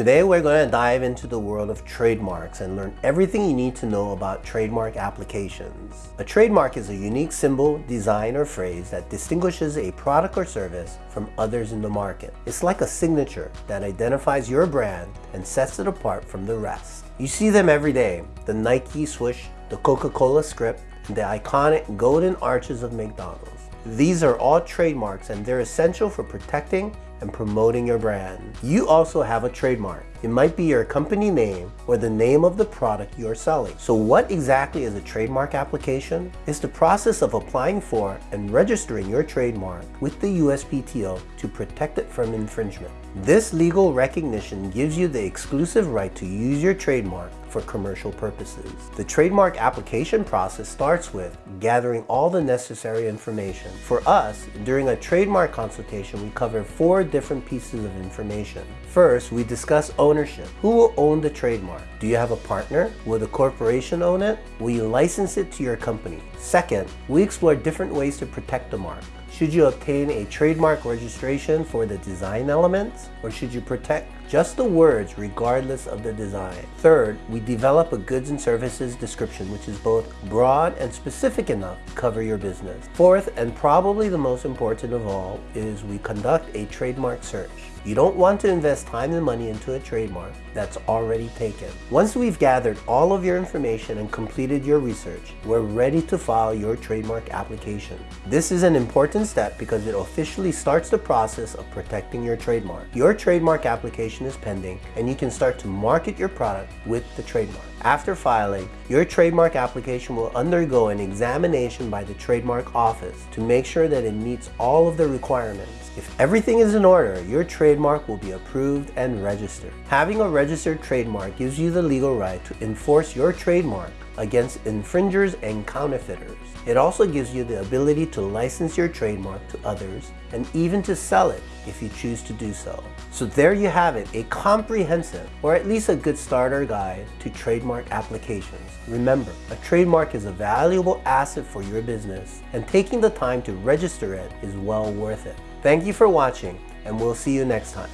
Today we're going to dive into the world of trademarks and learn everything you need to know about trademark applications. A trademark is a unique symbol, design, or phrase that distinguishes a product or service from others in the market. It's like a signature that identifies your brand and sets it apart from the rest. You see them every day, the Nike swoosh, the Coca-Cola script, and the iconic golden arches of McDonald's. These are all trademarks and they're essential for protecting and promoting your brand. You also have a trademark. It might be your company name or the name of the product you're selling. So what exactly is a trademark application? It's the process of applying for and registering your trademark with the USPTO to protect it from infringement. This legal recognition gives you the exclusive right to use your trademark for commercial purposes. The trademark application process starts with gathering all the necessary information. For us, during a trademark consultation, we cover four different pieces of information. First, we discuss ownership. Who will own the trademark? Do you have a partner? Will the corporation own it? Will you license it to your company? Second, we explore different ways to protect the mark. Should you obtain a trademark registration for the design elements or should you protect just the words regardless of the design? Third, we develop a goods and services description which is both broad and specific enough to cover your business. Fourth, and probably the most important of all, is we conduct a trademark search. You don't want to invest time and money into a trademark that's already taken. Once we've gathered all of your information and completed your research, we're ready to file your trademark application. This is an important step because it officially starts the process of protecting your trademark. Your trademark application is pending and you can start to market your product with the trademark. After filing, your trademark application will undergo an examination by the trademark office to make sure that it meets all of the requirements. If everything is in order, your trademark will be approved and registered. Having a registered trademark gives you the legal right to enforce your trademark against infringers and counterfeiters. It also gives you the ability to license your trademark to others and even to sell it if you choose to do so. So there you have it, a comprehensive or at least a good starter guide to trademark applications. Remember, a trademark is a valuable asset for your business and taking the time to register it is well worth it. Thank you for watching and we'll see you next time.